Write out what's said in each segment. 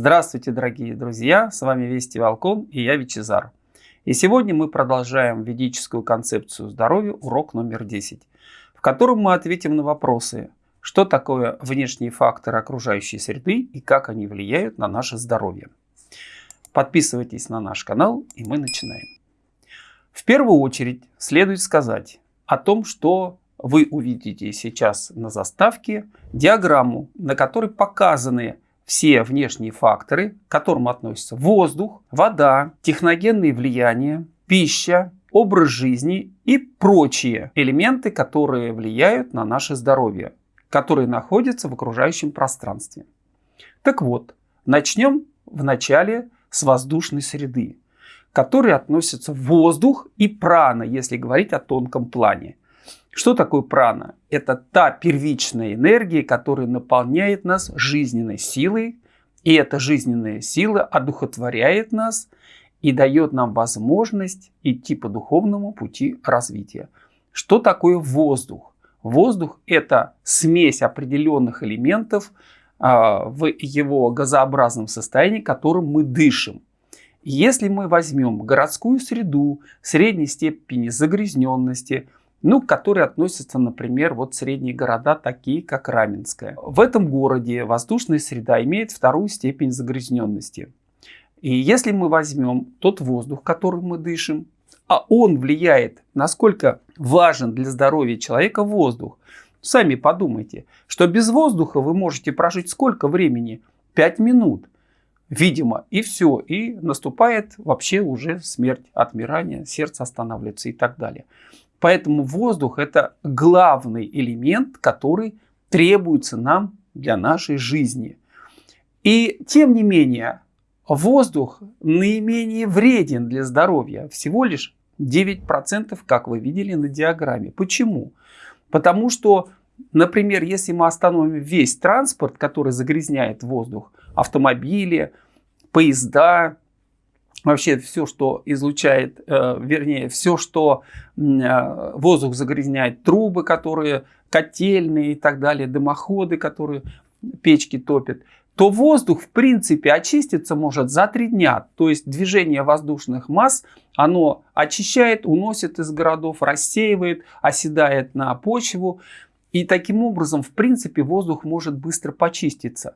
Здравствуйте, дорогие друзья! С вами Вести Волкон и я Вичезар. И сегодня мы продолжаем ведическую концепцию здоровья, урок номер 10, в котором мы ответим на вопросы, что такое внешние факторы окружающей среды и как они влияют на наше здоровье. Подписывайтесь на наш канал и мы начинаем. В первую очередь следует сказать о том, что вы увидите сейчас на заставке диаграмму, на которой показаны все внешние факторы, к которым относятся воздух, вода, техногенные влияния, пища, образ жизни и прочие элементы, которые влияют на наше здоровье, которые находятся в окружающем пространстве. Так вот, начнем вначале с воздушной среды, к которой относятся воздух и прана, если говорить о тонком плане. Что такое прана? Это та первичная энергия, которая наполняет нас жизненной силой, и эта жизненная сила одухотворяет нас и дает нам возможность идти по духовному пути развития. Что такое воздух? Воздух – это смесь определенных элементов а, в его газообразном состоянии, которым мы дышим. Если мы возьмем городскую среду средней степени загрязненности – ну, которые относятся, например, вот средние города, такие как Раменская. В этом городе воздушная среда имеет вторую степень загрязненности. И если мы возьмем тот воздух, который мы дышим, а он влияет, насколько важен для здоровья человека воздух. Сами подумайте, что без воздуха вы можете прожить сколько времени? 5 минут. Видимо, и все. И наступает вообще уже смерть, отмирание, сердце останавливается и так далее. Поэтому воздух это главный элемент, который требуется нам для нашей жизни. И тем не менее, воздух наименее вреден для здоровья. Всего лишь 9%, как вы видели на диаграмме. Почему? Потому что, например, если мы остановим весь транспорт, который загрязняет воздух, автомобили, поезда, вообще все, что излучает, э, вернее, все, что э, воздух загрязняет, трубы, которые котельные и так далее, дымоходы, которые печки топят, то воздух в принципе очиститься может за три дня. То есть движение воздушных масс, оно очищает, уносит из городов, рассеивает, оседает на почву. И таким образом, в принципе, воздух может быстро почиститься.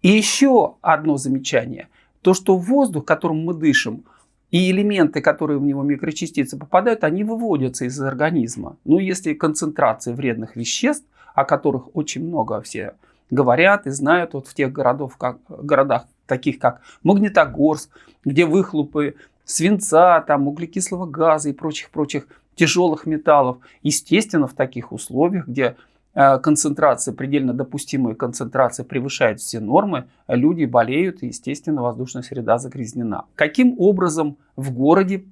И еще одно замечание – то, что воздух, которым мы дышим, и элементы, которые в него микрочастицы попадают, они выводятся из организма. Но если концентрация вредных веществ, о которых очень много все говорят и знают вот в тех городов, как, городах, таких как Магнитогорск, где выхлопы свинца, там, углекислого газа и прочих-прочих тяжелых металлов. Естественно, в таких условиях, где концентрация, предельно допустимая концентрация превышает все нормы, люди болеют и, естественно, воздушная среда загрязнена. Каким образом в городе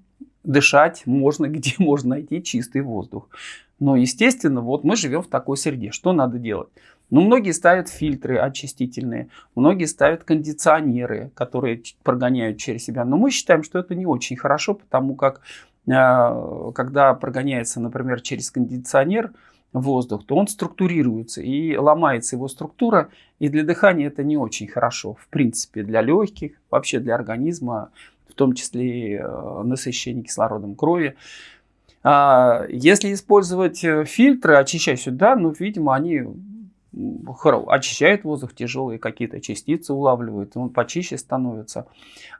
дышать можно, где можно найти чистый воздух? Но, естественно, вот мы живем в такой среде. Что надо делать? Ну, многие ставят фильтры очистительные, многие ставят кондиционеры, которые прогоняют через себя. Но мы считаем, что это не очень хорошо, потому как э, когда прогоняется, например, через кондиционер, воздух, то он структурируется и ломается его структура. И для дыхания это не очень хорошо. В принципе, для легких, вообще для организма, в том числе э, насыщение кислородом крови. А если использовать э, фильтры, очищать сюда, ну, видимо, они очищают воздух, тяжелые какие-то частицы улавливают, он почище становится.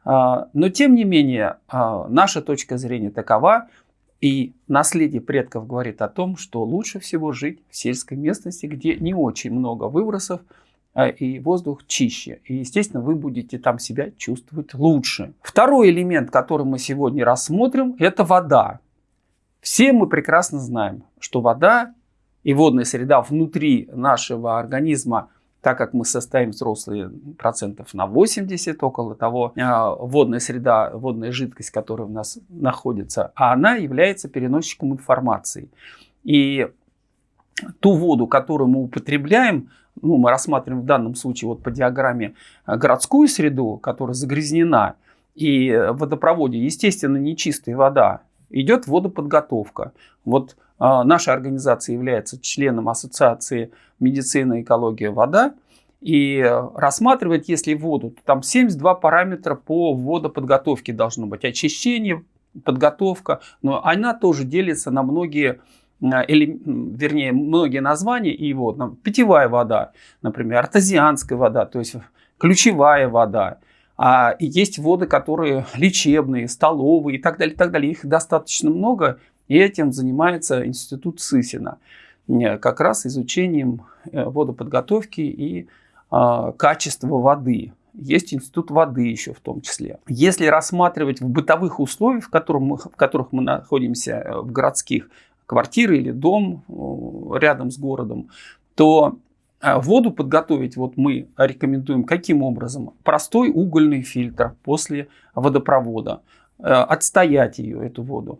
А, но тем не менее, а, наша точка зрения такова, и наследие предков говорит о том, что лучше всего жить в сельской местности, где не очень много выбросов, а и воздух чище. И, естественно, вы будете там себя чувствовать лучше. Второй элемент, который мы сегодня рассмотрим, это вода. Все мы прекрасно знаем, что вода и водная среда внутри нашего организма так как мы состоим взрослые процентов на 80 около того, а, водная среда, водная жидкость, которая у нас находится, а она является переносчиком информации. И ту воду, которую мы употребляем, ну, мы рассматриваем в данном случае вот по диаграмме а, городскую среду, которая загрязнена, и в водопроводе, естественно, нечистая вода, идет водоподготовка. Вот наша организация является членом Ассоциации медицина, экология, вода. и рассматривать, если воду, там 72 параметра по водоподготовке должно быть. Очищение, подготовка, но она тоже делится на многие или, вернее, многие названия, и вот там, питьевая вода, например, артезианская вода, то есть ключевая вода, а есть воды, которые лечебные, столовые и так далее, и так далее. Их достаточно много, и этим занимается институт Сысина, как раз изучением э, водоподготовки и а, качества воды. Есть институт воды еще в том числе. Если рассматривать в бытовых условиях, в, которых мы, в которых мы находимся, э, в городских, квартиры или дом э, рядом с городом, то э, воду подготовить вот мы рекомендуем каким образом? Простой угольный фильтр после водопровода. Отстоять ее, эту воду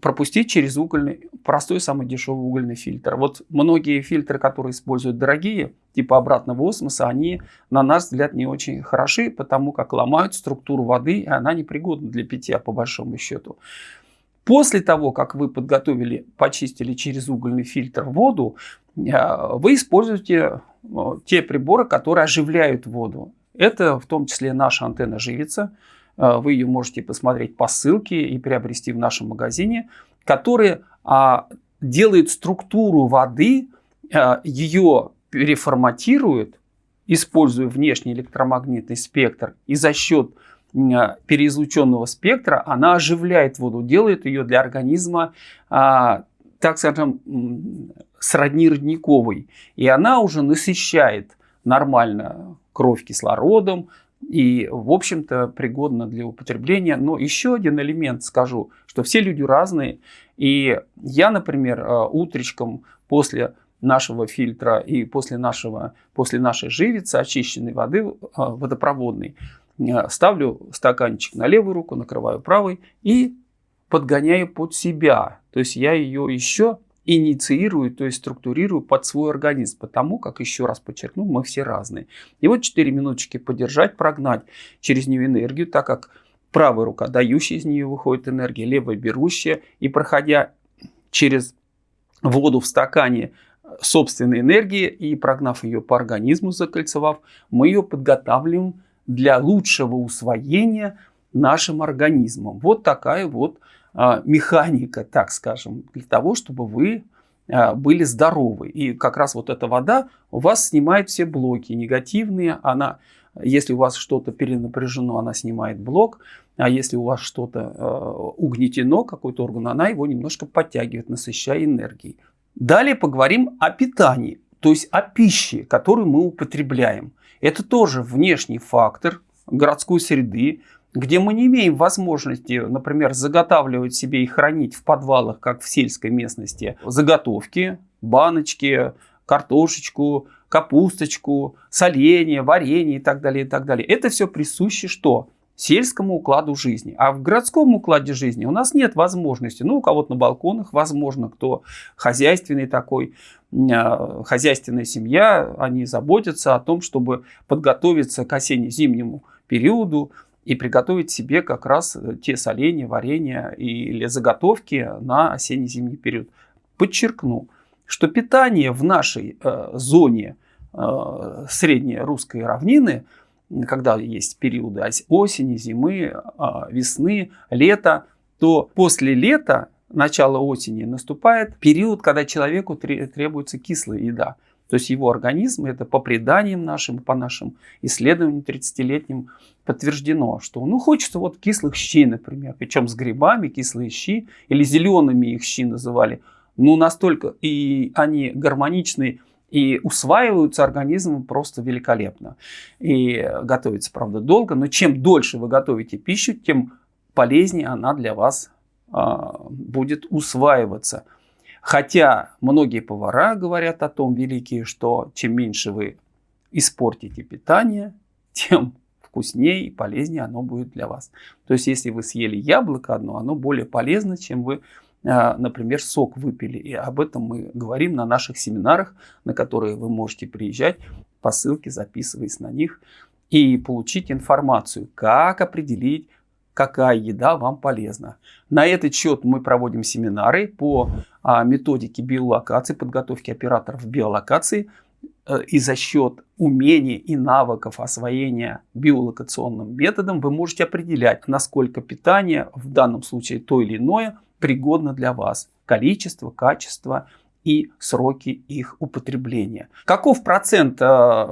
пропустить через угольный, простой самый дешевый угольный фильтр. Вот многие фильтры, которые используют дорогие, типа обратного осмоса, они, на наш взгляд, не очень хороши, потому как ломают структуру воды, и она непригодна для питья, по большому счету. После того, как вы подготовили, почистили через угольный фильтр воду, э, вы используете э, те приборы, которые оживляют воду. Это в том числе наша антенна живица, Э, вы ее можете посмотреть по ссылке и приобрести в нашем магазине, которые а, делают структуру воды, а, ее переформатируют, используя внешний электромагнитный спектр, и за счет а, переизлученного спектра она оживляет воду, делает ее для организма, а, так скажем, сродни родниковой. И она уже насыщает нормально кровь кислородом, и, в общем-то, пригодна для употребления. Но еще один элемент скажу, что все люди разные. И я, например, э, утречком после нашего фильтра и после, нашего, после нашей живицы, очищенной воды э, водопроводной, э, ставлю стаканчик на левую руку, накрываю правой и подгоняю под себя. То есть я ее еще инициирую, то есть структурирую под свой организм, потому как, еще раз подчеркну, мы все разные. И вот 4 минуточки подержать, прогнать через нее энергию, так как правая рука дающая из нее выходит энергия, левая берущая, и проходя через воду в стакане собственной энергии и прогнав ее по организму, закольцевав, мы ее подготавливаем для лучшего усвоения нашим организмом. Вот такая вот механика, так скажем, для того, чтобы вы а, были здоровы. И как раз вот эта вода у вас снимает все блоки негативные. Она, если у вас что-то перенапряжено, она снимает блок. А если у вас что-то э, угнетено, какой-то орган, она его немножко подтягивает, насыщая энергией. Далее поговорим о питании, то есть о пище, которую мы употребляем. Это тоже внешний фактор городской среды, где мы не имеем возможности, например, заготавливать себе и хранить в подвалах, как в сельской местности, заготовки, баночки, картошечку, капусточку, соленье, варенье и так далее, и так далее. Это все присуще что? сельскому укладу жизни. А в городском укладе жизни у нас нет возможности. Ну, у кого-то на балконах, возможно, кто хозяйственный такой, а, хозяйственная семья, они заботятся о том, чтобы подготовиться к осенне-зимнему периоду, и приготовить себе как раз э, те соленья, варенья или заготовки на осенне-зимний период. Подчеркну, что питание в нашей э, зоне э, средней русской равнины, когда есть периоды осени, зимы, э, весны, лета, то после лета, начала осени, наступает период, когда человеку требуется кислая еда. То есть его организм, это по преданиям нашим, по нашим исследованиям 30-летним подтверждено, что ну хочется вот кислых щей, например, причем с грибами, кислые щи, или зелеными их щи называли, ну настолько и они гармоничны и усваиваются организмом просто великолепно. И готовится, правда, долго, но чем дольше вы готовите пищу, тем полезнее она для вас а, будет усваиваться. Хотя многие повара говорят о том, великие, что чем меньше вы испортите питание, тем вкуснее и полезнее оно будет для вас. То есть, если вы съели яблоко одно, оно более полезно, чем вы, а, например, сок выпили. И об этом мы говорим на наших семинарах, на которые вы можете приезжать по ссылке, записываясь на них и получить информацию, как определить, какая еда вам полезна. На этот счет мы проводим семинары по а, методике биолокации, подготовки операторов биолокации. э, и за счет умений и навыков освоения биолокационным методом вы можете определять, насколько питание, в данном случае то или иное, пригодно для вас. Количество, качество и сроки их употребления. Каков процент э,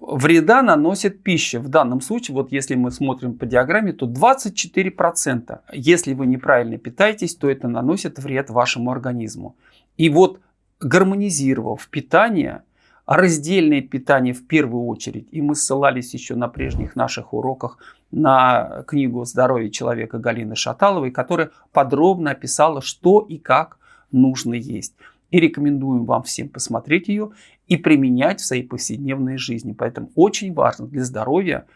вреда наносит пища? В данном случае, вот если мы смотрим по диаграмме, то 24%. Если вы неправильно питаетесь, то это наносит вред вашему организму. И вот гармонизировав питание, раздельное питание в первую очередь, и мы ссылались еще на прежних наших уроках на книгу «Здоровье человека» Галины Шаталовой, которая подробно описала, что и как нужно есть и рекомендуем вам всем посмотреть ее и применять в своей повседневной жизни. Поэтому очень важно для здоровья,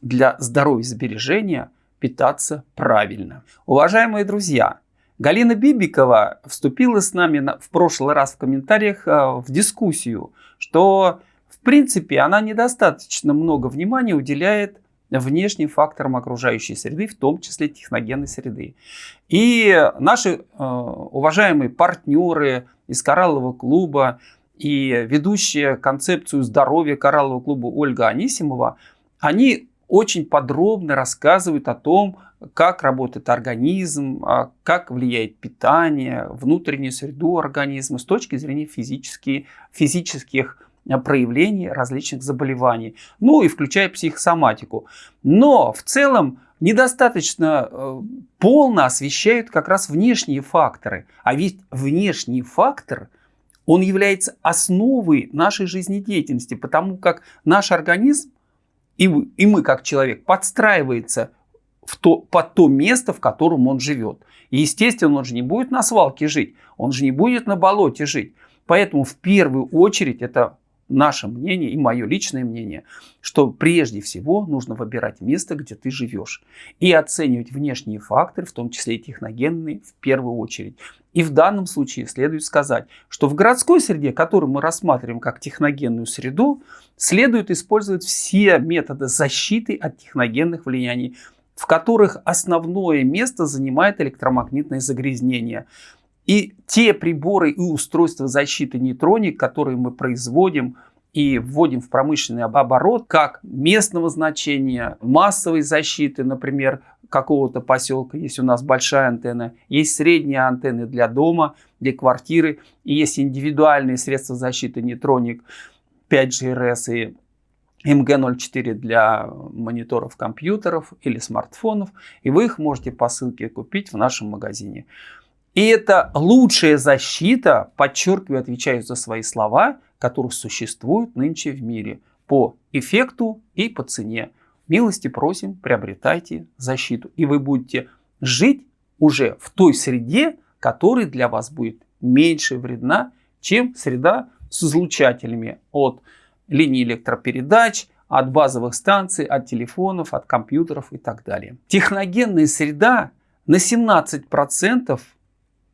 для здоровья сбережения питаться правильно. Уважаемые друзья, Галина Бибикова вступила с нами в прошлый раз в комментариях э, в дискуссию, что в принципе она недостаточно много внимания уделяет внешним факторам окружающей среды, в том числе техногенной среды. И наши э, уважаемые партнеры из Кораллового клуба и ведущая концепцию здоровья Кораллового клуба Ольга Анисимова, они очень подробно рассказывают о том, как работает организм, а, как влияет питание, внутреннюю среду организма с точки зрения физических, физических проявлений различных заболеваний, ну и включая психосоматику. Но в целом недостаточно э, полно освещают как раз внешние факторы. А ведь внешний фактор, он является основой нашей жизнедеятельности, потому как наш организм и, и мы как человек подстраивается в то, под то место, в котором он живет. И естественно, он же не будет на свалке жить, он же не будет на болоте жить. Поэтому в первую очередь это наше мнение и мое личное мнение, что прежде всего нужно выбирать место, где ты живешь. И оценивать внешние факторы, в том числе и техногенные, в первую очередь. И в данном случае следует сказать, что в городской среде, которую мы рассматриваем как техногенную среду, следует использовать все методы защиты от техногенных влияний, в которых основное место занимает электромагнитное загрязнение. И те приборы и устройства защиты нейтроник, которые мы производим и вводим в промышленный оборот, как местного значения, массовой защиты, например, какого-то поселка, есть у нас большая антенна, есть средние антенны для дома, для квартиры, и есть индивидуальные средства защиты нейтроник 5GRS и МГ-04 для мониторов компьютеров или смартфонов, и вы их можете по ссылке купить в нашем магазине. И это лучшая защита, подчеркиваю, отвечаю за свои слова, которые существуют нынче в мире по эффекту и по цене. Милости просим, приобретайте защиту. И вы будете жить уже в той среде, которая для вас будет меньше вредна, чем среда с излучателями от линий электропередач, от базовых станций, от телефонов, от компьютеров и так далее. Техногенная среда на 17%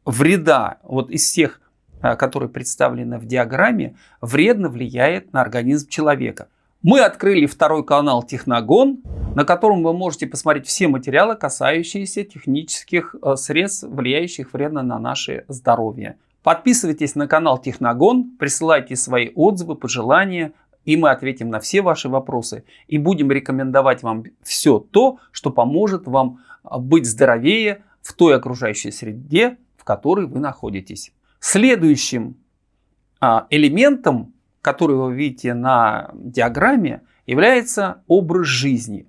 вреда вот из всех, а, которые представлены в диаграмме, вредно влияет на организм человека. Мы открыли второй канал Техногон, на котором вы можете посмотреть все материалы, касающиеся технических э, средств, влияющих вредно на наше здоровье. Подписывайтесь на канал Техногон, присылайте свои отзывы, пожелания, и мы ответим на все ваши вопросы. И будем рекомендовать вам все то, что поможет вам а, быть здоровее в той окружающей среде, в которой вы находитесь. Следующим а, элементом, который вы видите на диаграмме, является образ жизни.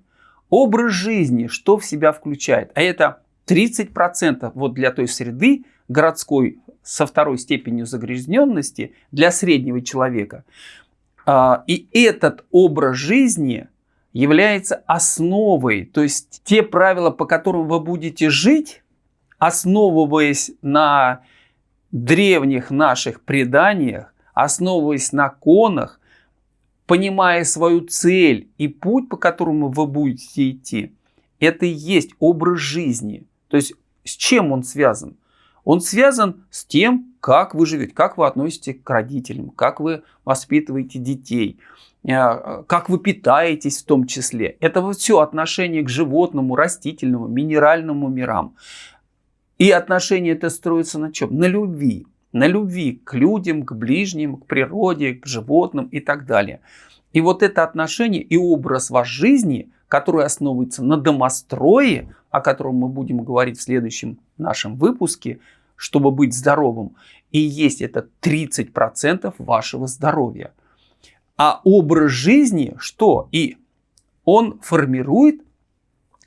Образ жизни, что в себя включает? А это 30% вот для той среды городской со второй степенью загрязненности для среднего человека. А, и этот образ жизни является основой, то есть те правила, по которым вы будете жить, основываясь на древних наших преданиях, основываясь на конах, понимая свою цель и путь, по которому вы будете идти, это и есть образ жизни. То есть с чем он связан? Он связан с тем, как вы живете, как вы относитесь к родителям, как вы воспитываете детей, э, как вы питаетесь в том числе. Это вот все отношение к животному, растительному, минеральному мирам. И отношения это строятся на чем? На любви. на любви к людям, к ближним, к природе, к животным и так далее. И вот это отношение и образ вашей жизни, который основывается на домострое, о котором мы будем говорить в следующем нашем выпуске, чтобы быть здоровым, и есть это 30% вашего здоровья. А образ жизни что? И он формирует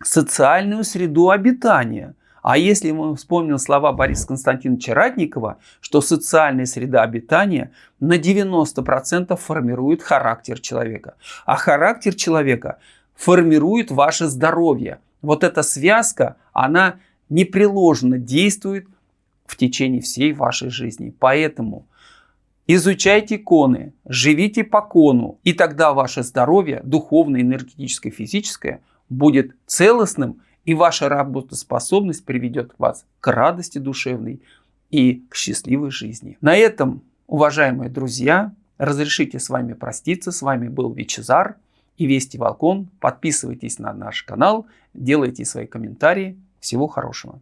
социальную среду обитания. А если мы вспомним слова Бориса Константиновича Ратникова, что социальная среда обитания на 90% формирует характер человека. А характер человека формирует ваше здоровье. Вот эта связка, она непреложно действует в течение всей вашей жизни. Поэтому изучайте иконы, живите по кону, и тогда ваше здоровье, духовное, энергетическое, физическое, будет целостным, и ваша работоспособность приведет вас к радости душевной и к счастливой жизни. На этом, уважаемые друзья, разрешите с вами проститься. С вами был Вичезар и Вести Волкон. Подписывайтесь на наш канал, делайте свои комментарии. Всего хорошего.